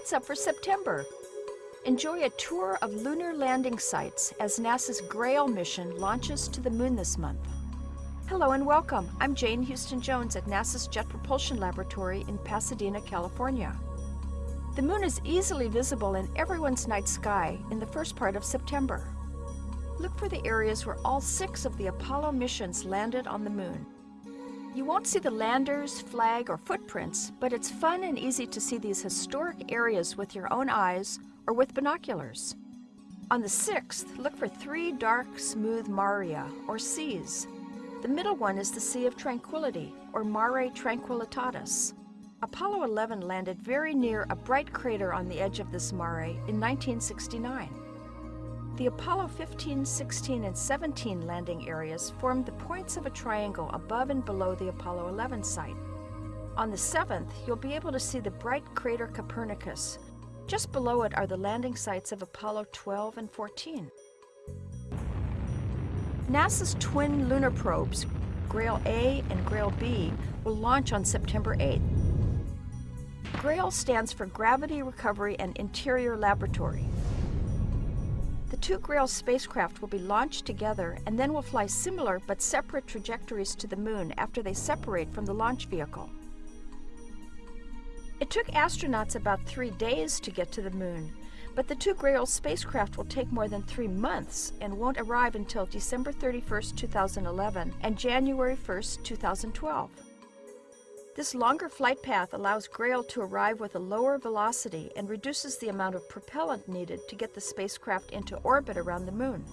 what's up for September? Enjoy a tour of lunar landing sites as NASA's GRAIL mission launches to the moon this month. Hello and welcome. I'm Jane Houston Jones at NASA's Jet Propulsion Laboratory in Pasadena, California. The moon is easily visible in everyone's night sky in the first part of September. Look for the areas where all six of the Apollo missions landed on the moon. You won't see the landers, flag, or footprints, but it's fun and easy to see these historic areas with your own eyes or with binoculars. On the 6th, look for three dark, smooth maria, or seas. The middle one is the Sea of Tranquility, or Mare Tranquillitatis. Apollo 11 landed very near a bright crater on the edge of this mare in 1969. The Apollo 15, 16, and 17 landing areas formed the points of a triangle above and below the Apollo 11 site. On the 7th, you'll be able to see the bright crater Copernicus. Just below it are the landing sites of Apollo 12 and 14. NASA's twin lunar probes, GRAIL A and GRAIL B, will launch on September 8th. GRAIL stands for Gravity Recovery and Interior Laboratory. Two GRAIL spacecraft will be launched together and then will fly similar but separate trajectories to the moon after they separate from the launch vehicle. It took astronauts about three days to get to the moon, but the two GRAIL spacecraft will take more than three months and won't arrive until December 31, 2011 and January 1, 2012. This longer flight path allows GRAIL to arrive with a lower velocity and reduces the amount of propellant needed to get the spacecraft into orbit around the Moon.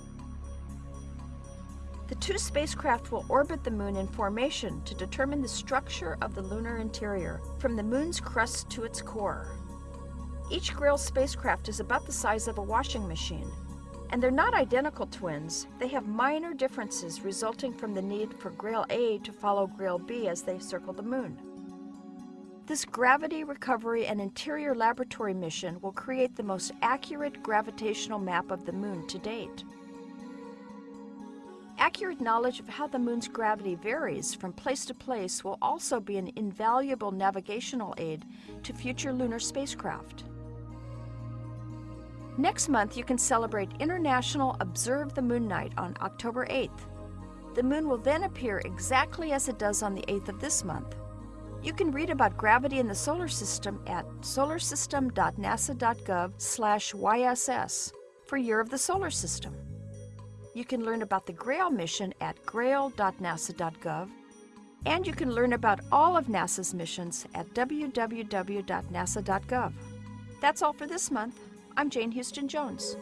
The two spacecraft will orbit the Moon in formation to determine the structure of the lunar interior, from the Moon's crust to its core. Each GRAIL spacecraft is about the size of a washing machine, and they're not identical twins. They have minor differences resulting from the need for GRAIL A to follow GRAIL B as they circle the Moon. This gravity recovery and interior laboratory mission will create the most accurate gravitational map of the moon to date. Accurate knowledge of how the moon's gravity varies from place to place will also be an invaluable navigational aid to future lunar spacecraft. Next month, you can celebrate International Observe the Moon Night on October 8th. The moon will then appear exactly as it does on the 8th of this month. You can read about gravity in the solar system at solarsystem.nasa.gov slash YSS for Year of the Solar System. You can learn about the GRAIL mission at grail.nasa.gov and you can learn about all of NASA's missions at www.nasa.gov. That's all for this month. I'm Jane Houston Jones.